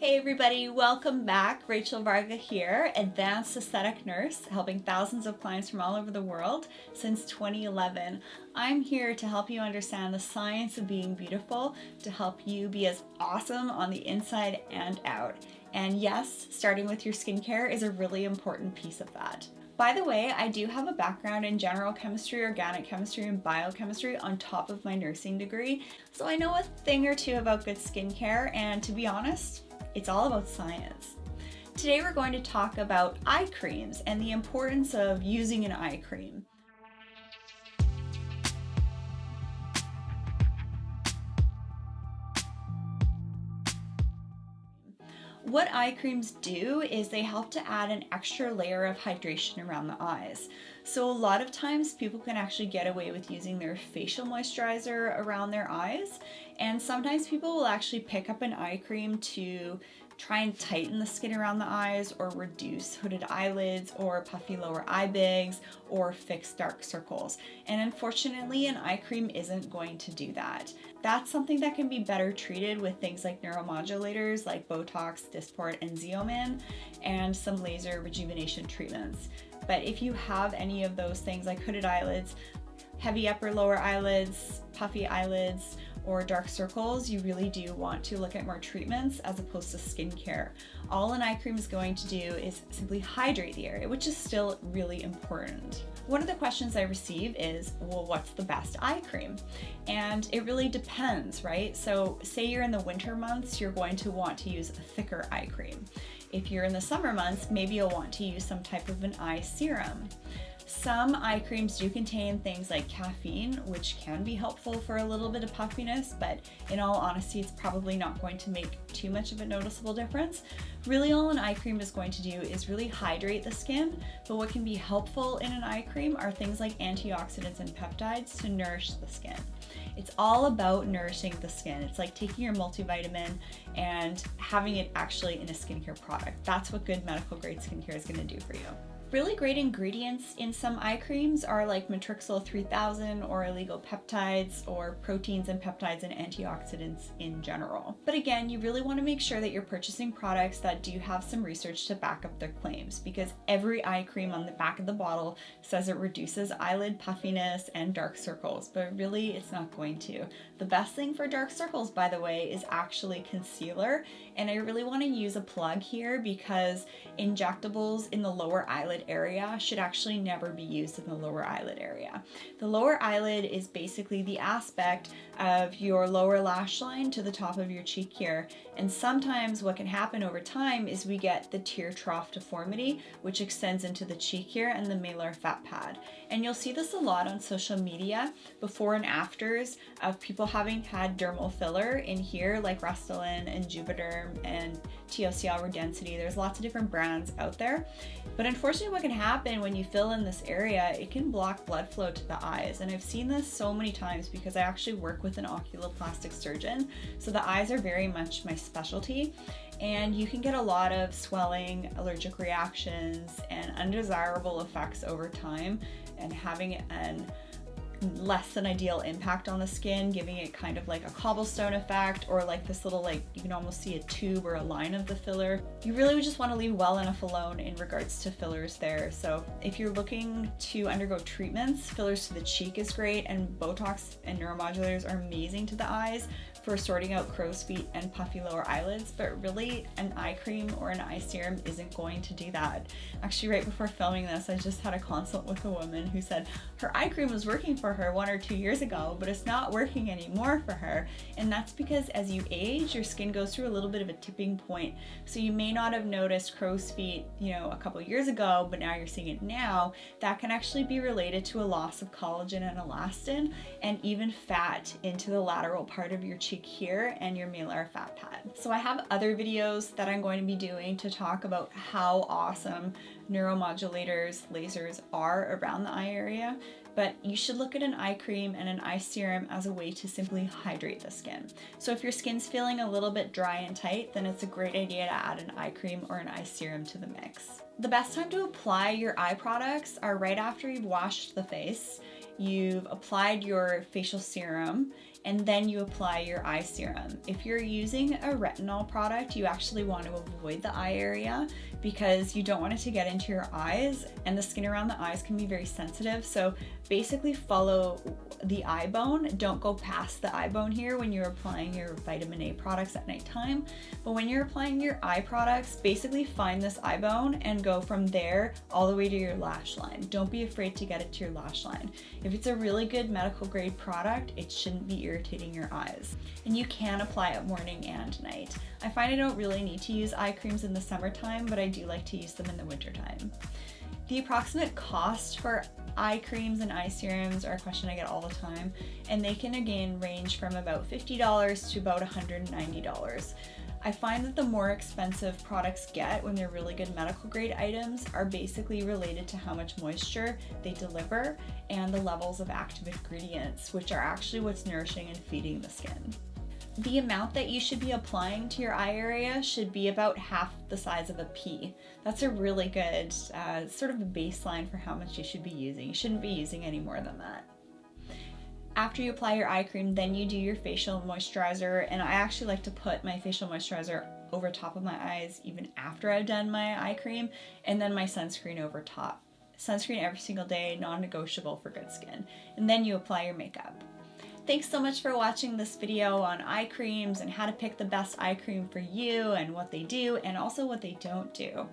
Hey everybody, welcome back. Rachel Varga here, advanced aesthetic nurse, helping thousands of clients from all over the world since 2011. I'm here to help you understand the science of being beautiful, to help you be as awesome on the inside and out. And yes, starting with your skincare is a really important piece of that. By the way, I do have a background in general chemistry, organic chemistry, and biochemistry on top of my nursing degree, so I know a thing or two about good skincare, and to be honest, it's all about science. Today we're going to talk about eye creams and the importance of using an eye cream. What eye creams do is they help to add an extra layer of hydration around the eyes. So a lot of times people can actually get away with using their facial moisturizer around their eyes and sometimes people will actually pick up an eye cream to try and tighten the skin around the eyes or reduce hooded eyelids or puffy lower eye bags or fix dark circles. And unfortunately, an eye cream isn't going to do that. That's something that can be better treated with things like neuromodulators like Botox, Dysport, and Xeomin, and some laser rejuvenation treatments. But if you have any of those things like hooded eyelids, heavy upper lower eyelids, puffy eyelids, or dark circles, you really do want to look at more treatments as opposed to skincare. All an eye cream is going to do is simply hydrate the area, which is still really important. One of the questions I receive is, well, what's the best eye cream? And it really depends, right? So say you're in the winter months, you're going to want to use a thicker eye cream. If you're in the summer months, maybe you'll want to use some type of an eye serum. Some eye creams do contain things like caffeine, which can be helpful for a little bit of puffiness, but in all honesty, it's probably not going to make too much of a noticeable difference. Really all an eye cream is going to do is really hydrate the skin, but what can be helpful in an eye cream are things like antioxidants and peptides to nourish the skin. It's all about nourishing the skin. It's like taking your multivitamin and having it actually in a skincare product. That's what good medical grade skincare is gonna do for you. Really great ingredients in some eye creams are like Matrixyl 3000 or oligopeptides or proteins and peptides and antioxidants in general. But again, you really want to make sure that you're purchasing products that do have some research to back up their claims because every eye cream on the back of the bottle says it reduces eyelid puffiness and dark circles, but really it's not going to. The best thing for dark circles, by the way, is actually concealer. And I really want to use a plug here because injectables in the lower eyelid eyelid area should actually never be used in the lower eyelid area. The lower eyelid is basically the aspect of your lower lash line to the top of your cheek here. And sometimes what can happen over time is we get the tear trough deformity, which extends into the cheek here and the malar fat pad. And you'll see this a lot on social media, before and afters of people having had dermal filler in here, like Restylane and Juvederm and Teosyal Redensity. There's lots of different brands out there. But unfortunately what can happen when you fill in this area, it can block blood flow to the eyes. And I've seen this so many times because I actually work with an oculoplastic surgeon. So the eyes are very much my specialty and you can get a lot of swelling, allergic reactions, and undesirable effects over time and having an less than ideal impact on the skin, giving it kind of like a cobblestone effect or like this little like, you can almost see a tube or a line of the filler. You really just want to leave well enough alone in regards to fillers there. So if you're looking to undergo treatments, fillers to the cheek is great and Botox and neuromodulators are amazing to the eyes for sorting out crow's feet and puffy lower eyelids, but really an eye cream or an eye serum isn't going to do that. Actually, right before filming this, I just had a consult with a woman who said her eye cream was working for her one or two years ago, but it's not working anymore for her. And that's because as you age, your skin goes through a little bit of a tipping point. So you may not have noticed crow's feet, you know, a couple years ago, but now you're seeing it now. That can actually be related to a loss of collagen and elastin and even fat into the lateral part of your cheek here and your malar fat pad. So I have other videos that I'm going to be doing to talk about how awesome neuromodulators, lasers are around the eye area, but you should look at an eye cream and an eye serum as a way to simply hydrate the skin. So if your skin's feeling a little bit dry and tight, then it's a great idea to add an eye cream or an eye serum to the mix. The best time to apply your eye products are right after you've washed the face you've applied your facial serum, and then you apply your eye serum. If you're using a retinol product, you actually want to avoid the eye area because you don't want it to get into your eyes and the skin around the eyes can be very sensitive. So basically follow the eye bone. Don't go past the eye bone here when you're applying your vitamin A products at nighttime. But when you're applying your eye products, basically find this eye bone and go from there all the way to your lash line. Don't be afraid to get it to your lash line. If it's a really good medical grade product, it shouldn't be irritating your eyes. And you can apply it morning and night. I find I don't really need to use eye creams in the summertime, but I do like to use them in the wintertime. The approximate cost for eye creams and eye serums are a question I get all the time, and they can again range from about $50 to about $190. I find that the more expensive products get when they're really good medical grade items are basically related to how much moisture they deliver and the levels of active ingredients, which are actually what's nourishing and feeding the skin the amount that you should be applying to your eye area should be about half the size of a pea. That's a really good uh, sort of baseline for how much you should be using. You shouldn't be using any more than that. After you apply your eye cream, then you do your facial moisturizer, and I actually like to put my facial moisturizer over top of my eyes even after I've done my eye cream, and then my sunscreen over top. Sunscreen every single day, non-negotiable for good skin. And then you apply your makeup. Thanks so much for watching this video on eye creams and how to pick the best eye cream for you and what they do and also what they don't do.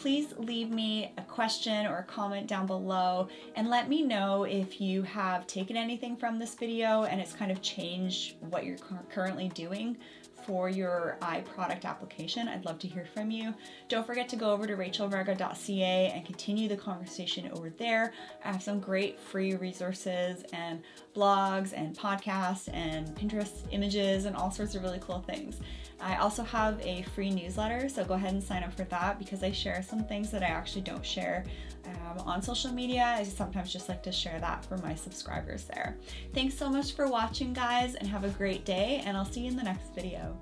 Please leave me a question or a comment down below and let me know if you have taken anything from this video and it's kind of changed what you're currently doing for your eye product application. I'd love to hear from you. Don't forget to go over to rachelvarga.ca and continue the conversation over there. I have some great free resources and blogs and podcasts and Pinterest images and all sorts of really cool things. I also have a free newsletter, so go ahead and sign up for that because I share some things that I actually don't share um, on social media. I sometimes just like to share that for my subscribers there. Thanks so much for watching, guys, and have a great day, and I'll see you in the next video.